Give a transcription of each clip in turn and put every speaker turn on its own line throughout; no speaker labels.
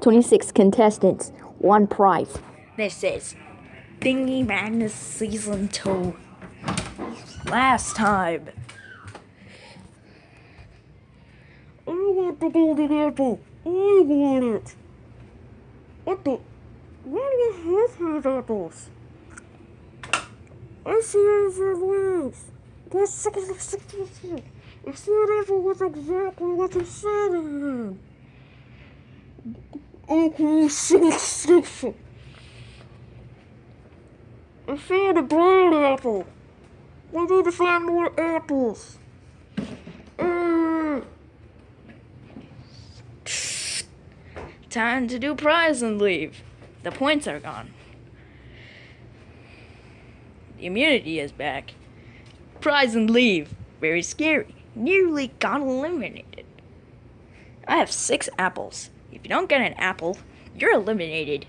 26 contestants, one prize. This is Thingy Madness Season 2. Last time. I want the golden apple. I want it. What the? Why do you have these apples? I see it everywhere. That's 66. It's not apple was exactly what you said it is. Mm-hmm. I found a brown apple. We need to find more apples. Uh. Time to do prize and leave. The points are gone. The immunity is back. Prize and leave. Very scary. Nearly got eliminated. I have six apples. If you don't get an apple, you're eliminated.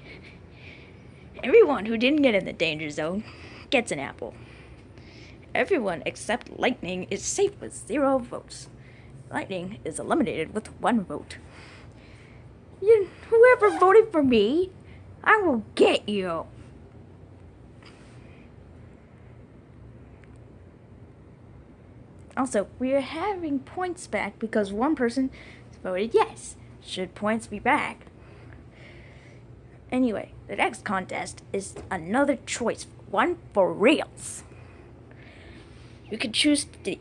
Everyone who didn't get in the danger zone gets an apple. Everyone except Lightning is safe with zero votes. Lightning is eliminated with one vote. You, whoever voted for me, I will get you. Also, we are having points back because one person voted yes. Should points be back? Anyway, the next contest is another choice, one for reals. You can choose to,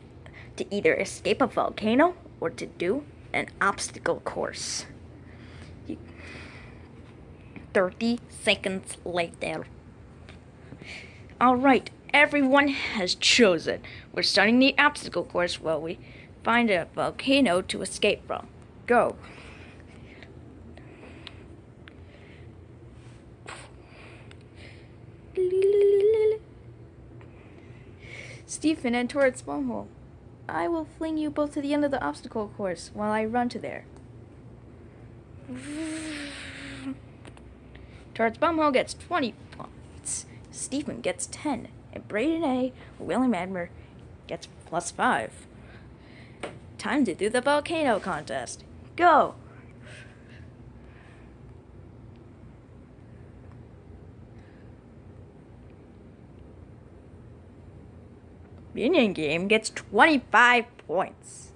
to either escape a volcano or to do an obstacle course. 30 seconds later. Alright, everyone has chosen. We're starting the obstacle course while we find a volcano to escape from. Go. Stephen and towards Bumhole. I will fling you both to the end of the obstacle course while I run to there. Towards Bumhole gets 20 points. Stephen gets 10. And Braden A. William Admer gets plus 5. Time to do the volcano contest. Go! Minion Game gets 25 points.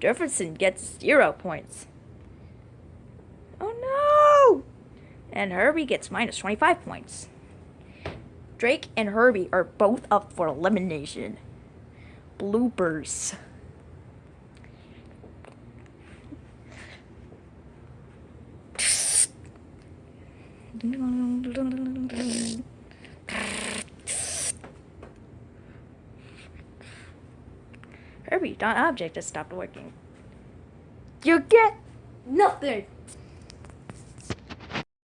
Jefferson gets 0 points. Oh no! And Herbie gets minus 25 points. Drake and Herbie are both up for elimination. Bloopers. Herbie, that object has stopped working. You get nothing!